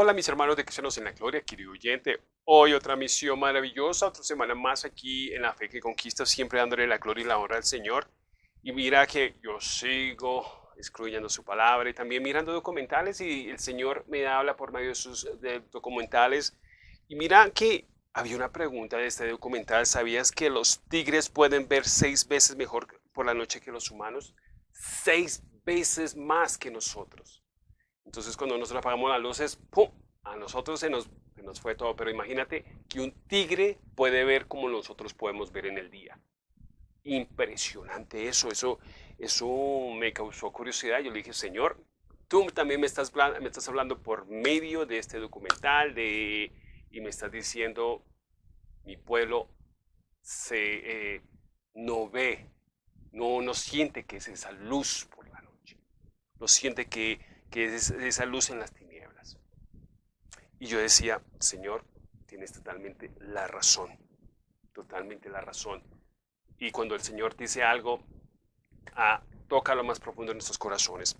Hola mis hermanos de Cristianos en la Gloria, querido oyente. Hoy otra misión maravillosa, otra semana más aquí en la fe que conquista, siempre dándole la gloria y la honra al Señor. Y mira que yo sigo excluyendo su palabra y también mirando documentales y el Señor me habla por medio de sus documentales. Y mira que había una pregunta de este documental, ¿sabías que los tigres pueden ver seis veces mejor por la noche que los humanos? Seis veces más que nosotros. Entonces cuando nosotros apagamos las luces, ¡pum! A nosotros se nos, nos fue todo. Pero imagínate que un tigre puede ver como nosotros podemos ver en el día. Impresionante eso, eso, eso me causó curiosidad. Yo le dije, Señor, tú también me estás, me estás hablando por medio de este documental de, y me estás diciendo, mi pueblo se, eh, no ve, no, no siente que es esa luz por la noche. No siente que que es esa luz en las tinieblas. Y yo decía, Señor, tienes totalmente la razón, totalmente la razón. Y cuando el Señor dice algo, ah, toca lo más profundo de nuestros corazones.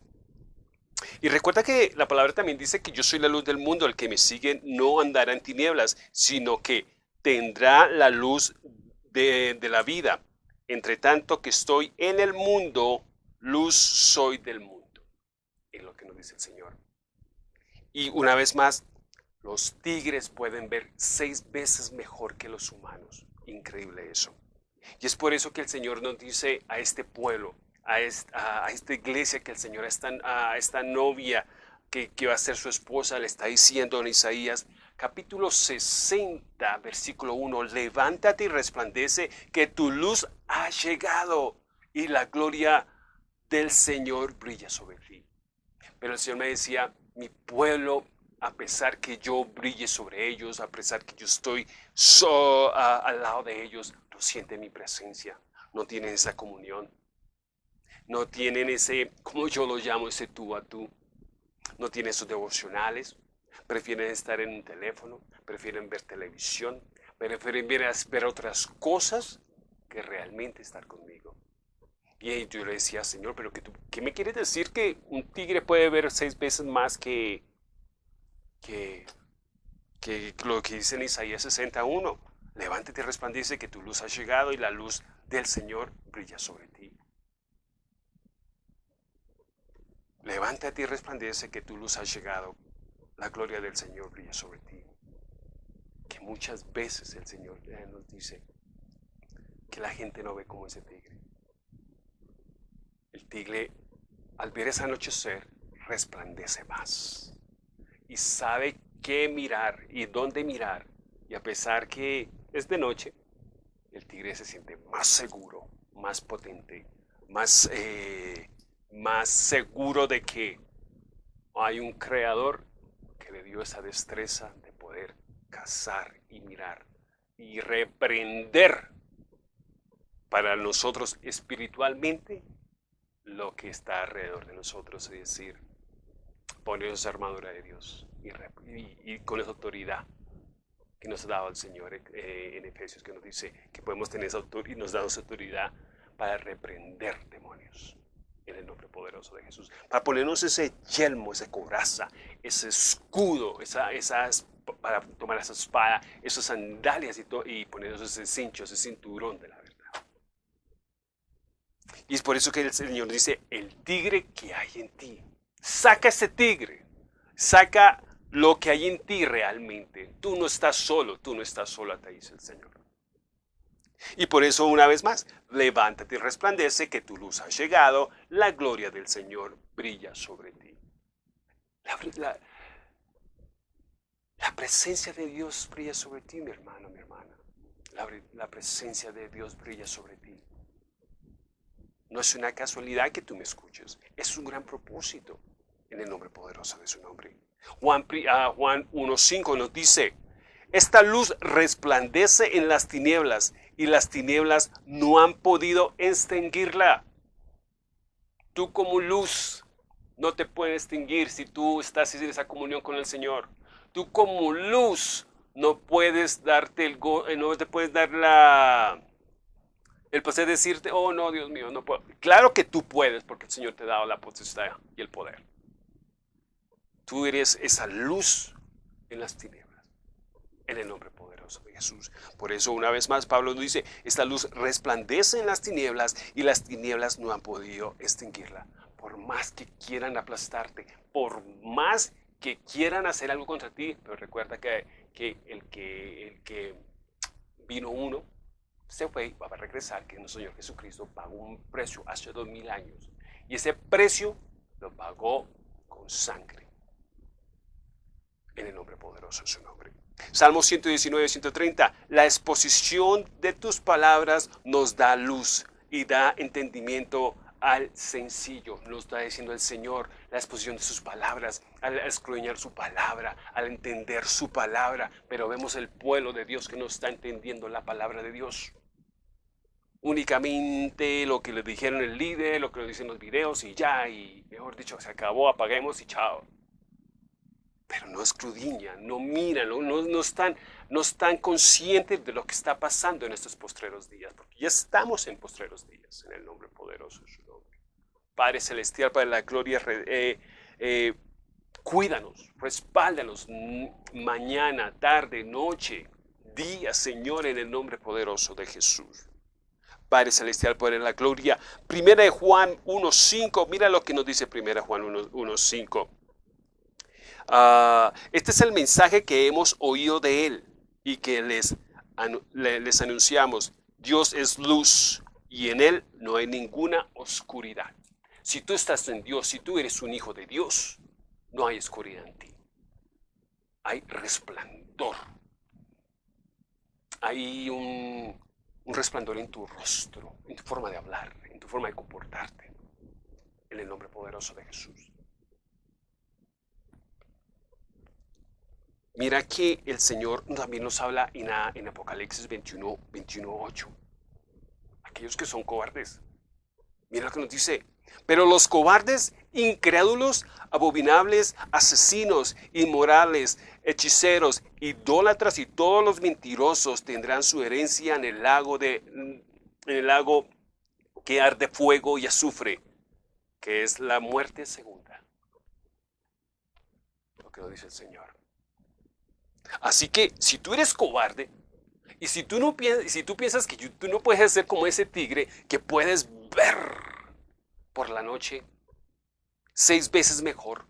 Y recuerda que la palabra también dice que yo soy la luz del mundo, el que me sigue no andará en tinieblas, sino que tendrá la luz de, de la vida. Entre tanto que estoy en el mundo, luz soy del mundo lo que nos dice el Señor. Y una vez más, los tigres pueden ver seis veces mejor que los humanos. Increíble eso. Y es por eso que el Señor nos dice a este pueblo, a esta, a esta iglesia que el Señor, a esta, a esta novia que, que va a ser su esposa, le está diciendo en Isaías capítulo 60, versículo 1, levántate y resplandece que tu luz ha llegado y la gloria del Señor brilla sobre ti. Pero el Señor me decía, mi pueblo, a pesar que yo brille sobre ellos, a pesar que yo estoy so, al lado de ellos, no sienten mi presencia, no tienen esa comunión, no tienen ese, como yo lo llamo, ese tú a tú, no tienen esos devocionales, prefieren estar en un teléfono, prefieren ver televisión, prefieren ver, ver otras cosas que realmente estar conmigo. Y yo le decía, Señor, pero que tú, ¿qué me quieres decir que un tigre puede ver seis veces más que, que, que lo que dice en Isaías 61? Levántate y resplandece que tu luz ha llegado y la luz del Señor brilla sobre ti. Levántate y resplandece que tu luz ha llegado, la gloria del Señor brilla sobre ti. Que muchas veces el Señor nos dice que la gente no ve como ese tigre. El tigre, al ver ese anochecer, resplandece más y sabe qué mirar y dónde mirar. Y a pesar que es de noche, el tigre se siente más seguro, más potente, más, eh, más seguro de que hay un creador que le dio esa destreza de poder cazar y mirar y reprender para nosotros espiritualmente lo que está alrededor de nosotros, es decir, poner esa armadura de Dios y, con esa autoridad que nos ha dado el Señor eh, en Efesios, que nos dice que podemos tener esa autoridad y nos da esa autoridad para reprender demonios en el nombre poderoso de Jesús, para ponernos ese yelmo, esa coraza, ese escudo, esa, esas, para tomar esa espada, esas sandalias y, y ponernos ese cincho, ese cinturón de la y es por eso que el Señor dice, el tigre que hay en ti. Saca ese tigre. Saca lo que hay en ti realmente. Tú no estás solo, tú no estás sola, te dice el Señor. Y por eso una vez más, levántate y resplandece que tu luz ha llegado, la gloria del Señor brilla sobre ti. La, la presencia de Dios brilla sobre ti, mi hermano, mi hermana. la presencia de Dios brilla sobre ti. No es una casualidad que tú me escuches, es un gran propósito en el nombre poderoso de su nombre. Juan, uh, Juan 1.5 nos dice, esta luz resplandece en las tinieblas y las tinieblas no han podido extinguirla. Tú como luz no te puedes extinguir si tú estás en esa comunión con el Señor. Tú como luz no puedes darte el eh, no te puedes dar la el poder decirte, oh no, Dios mío, no puedo. Claro que tú puedes porque el Señor te ha dado la potestad y el poder. Tú eres esa luz en las tinieblas. En el nombre poderoso de Jesús. Por eso una vez más Pablo nos dice, esta luz resplandece en las tinieblas y las tinieblas no han podido extinguirla. Por más que quieran aplastarte, por más que quieran hacer algo contra ti, pero recuerda que, que, el, que el que vino uno se fue y va a regresar, que nuestro Señor Jesucristo pagó un precio hace dos mil años. Y ese precio lo pagó con sangre. En el nombre poderoso de su nombre. Salmo 119, 130. La exposición de tus palabras nos da luz y da entendimiento al sencillo. Nos está diciendo el Señor la exposición de sus palabras, al escruñar su palabra, al entender su palabra. Pero vemos el pueblo de Dios que no está entendiendo la palabra de Dios. Únicamente lo que le dijeron el líder, lo que le dicen los videos y ya, y mejor dicho, se acabó, apaguemos y chao. Pero no escudriñan, no miran, no, no, están, no están conscientes de lo que está pasando en estos postreros días, porque ya estamos en postreros días, en el nombre poderoso de su nombre. Padre Celestial, Padre de la Gloria, eh, eh, cuídanos, respáldanos mañana, tarde, noche, día, Señor, en el nombre poderoso de Jesús. Padre Celestial, Padre de la Gloria. Primera de Juan 1.5, mira lo que nos dice Primera Juan 1.5. Ah, este es el mensaje que hemos oído de Él y que les, les anunciamos. Dios es luz y en Él no hay ninguna oscuridad. Si tú estás en Dios, si tú eres un hijo de Dios, no hay oscuridad en ti. Hay resplandor. Hay un, un resplandor en tu rostro, en tu forma de hablar, en tu forma de comportarte. En el nombre poderoso de Jesús. Mira que el Señor también nos habla en, Apocalipsis 21, 21, 8. Aquellos que son cobardes. Mira lo que nos dice. Pero los cobardes, incrédulos, abominables, asesinos, inmorales, hechiceros, idólatras y todos los mentirosos tendrán su herencia en el lago de en el lago que arde fuego y azufre, que es la muerte segunda. Lo que nos dice el Señor. Así que si tú eres cobarde y si tú no piensas, si tú piensas que tú no puedes ser como ese tigre que puedes ver por la noche seis veces mejor,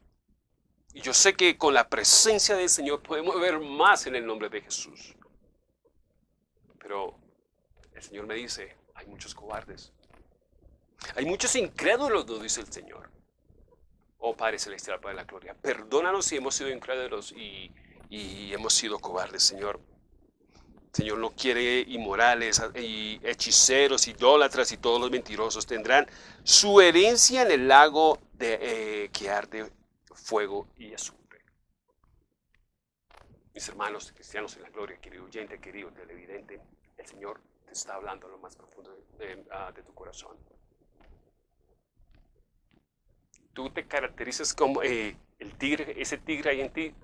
y yo sé que con la presencia del Señor podemos ver más en el nombre de Jesús. Pero el Señor me dice, hay muchos cobardes. Hay muchos incrédulos, nos dice el Señor. Oh Padre Celestial, Padre de la Gloria, perdónanos si hemos sido incrédulos y, y hemos sido cobardes, Señor. Señor no quiere inmorales y hechiceros, idólatras y todos los mentirosos tendrán su herencia en el lago de, eh, que arde fuego y azufre. Mis hermanos cristianos en la gloria, querido oyente, querido televidente, el Señor te está hablando a lo más profundo de, ah, tu corazón. Tú te caracterizas como eh, el tigre, ese tigre ahí en ti,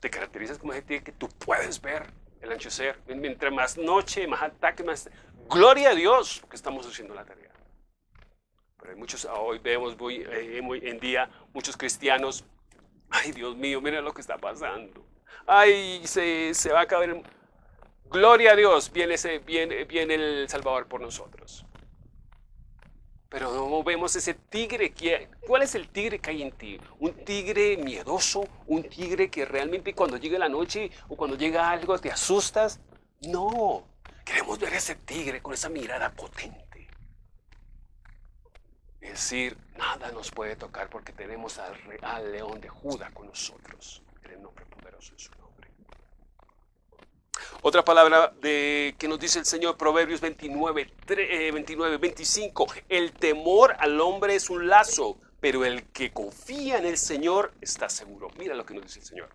te caracterizas como ese tigre que tú puedes ver el anochecer. Mientras más noche, más ataque, más... Gloria a Dios que estamos haciendo la tarea. Pero hay muchos, hoy vemos eh, en día muchos cristianos Ay, Dios mío, mira lo que está pasando. Ay, se, va a acabar. Gloria a Dios, viene, ese, viene, viene el Salvador por nosotros. Pero no vemos ese tigre. Que, ¿Cuál es el tigre que hay en ti? ¿Un tigre miedoso? ¿Un tigre que realmente cuando llega la noche o cuando llega algo te asustas? No. Queremos ver ese tigre con esa mirada potente es decir, nada nos puede tocar porque tenemos al, real león de Judá con nosotros, el nombre poderoso de su. Otra palabra de, que nos dice el Señor, Proverbios 29, 29, 25, el temor al hombre es un lazo, pero el que confía en el Señor está seguro. Mira lo que nos dice el Señor.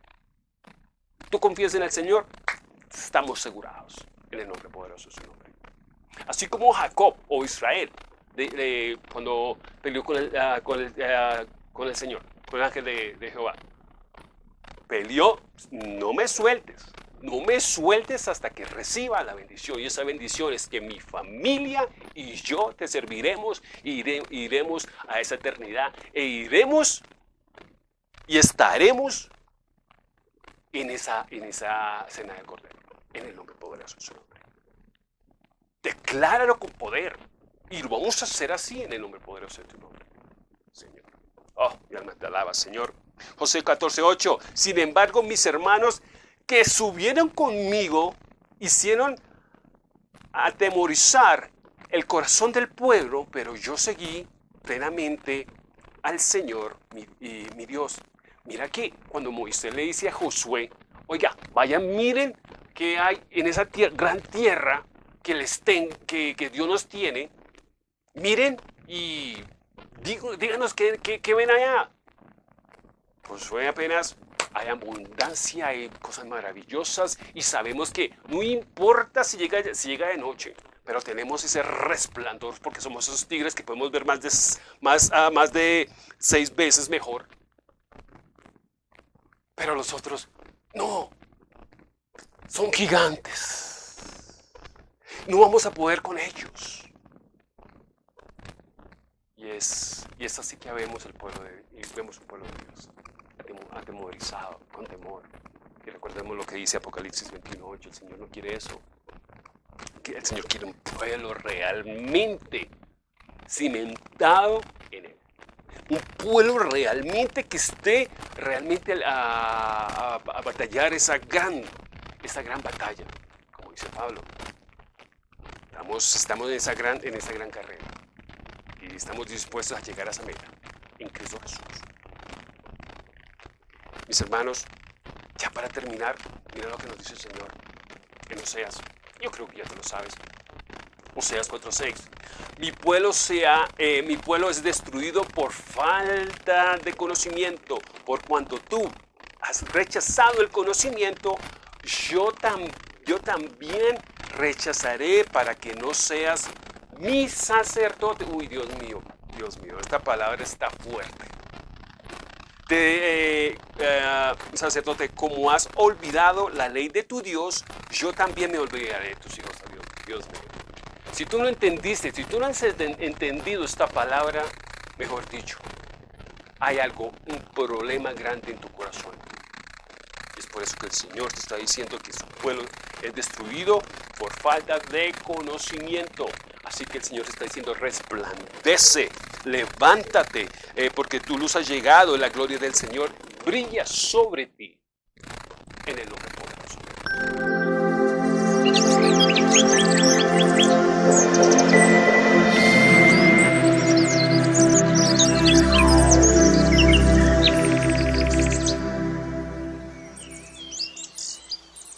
Tú confías en el Señor, estamos asegurados en el nombre poderoso de su nombre. Así como Jacob o Israel cuando peleó con el, ah, con, el, ah, con el, Señor, con el ángel de, Jehová. Peleó, no me sueltes, no me sueltes hasta que reciba la bendición. Y esa bendición es que mi familia y yo te serviremos, e iremos a esa eternidad e iremos y estaremos en esa, en esa cena del Cordero, en el nombre poderoso de su nombre. Decláralo con poder. Y lo vamos a hacer así en el nombre poderoso de tu nombre, Señor. Oh, mi alma te alaba, Señor. José 14:8. Sin embargo, mis hermanos que subieron conmigo hicieron atemorizar el corazón del pueblo, pero yo seguí plenamente al Señor, mi, mi Dios. Mira que cuando Moisés le dice a Josué, oiga, vayan, miren que hay en esa gran tierra que, les ten, que, que, Dios nos tiene, miren y díganos qué, qué ven allá. Josué apenas hay abundancia, hay cosas maravillosas y sabemos que no importa si llega, si llega de noche, pero tenemos ese resplandor porque somos esos tigres que podemos ver más de, más, ah, más de seis veces mejor. Pero los otros, no, son gigantes. No vamos a poder con ellos. Y es, y es así que vemos el pueblo de, vemos un pueblo de Dios atemorizado, con temor. Y recordemos lo que dice Apocalipsis 21.8, el Señor no quiere eso. El Señor quiere un pueblo realmente cimentado en Él. Un pueblo realmente que esté realmente a, batallar esa gran, esa gran batalla, como dice Pablo. Estamos, estamos en, esa gran, en esa gran carrera y estamos dispuestos a llegar a esa meta en Cristo Jesús. Mis hermanos, ya para terminar, mira lo que nos dice el Señor en Oseas. Yo creo que ya te lo sabes. Oseas 4:6. Mi pueblo eh, mi pueblo es destruido por falta de conocimiento, por cuanto tú has rechazado el conocimiento, yo, yo también rechazaré para que no seas mi sacerdote. Uy, Dios mío, Dios mío, esta palabra está fuerte de eh, eh, sacerdote, como has olvidado la ley de tu Dios, yo también me olvidaré de tus hijos, Dios, Dios mío. Si tú no entendiste, si tú no has entendido esta palabra, mejor dicho, hay algo, un problema grande en tu corazón. Es por eso que el Señor te está diciendo que su pueblo es destruido por falta de conocimiento. Así que el Señor está diciendo, resplandece, levántate, eh, porque tu luz ha llegado, la gloria del Señor brilla sobre ti. En el nombre poderoso.